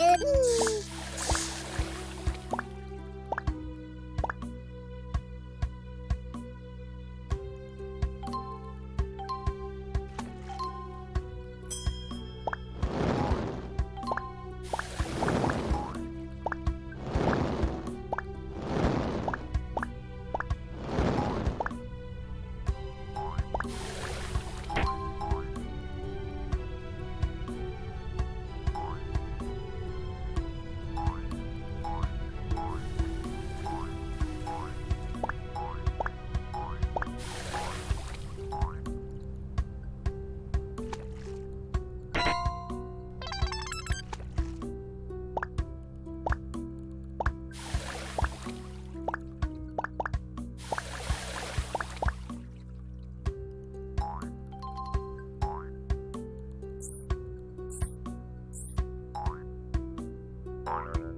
đến Thank you.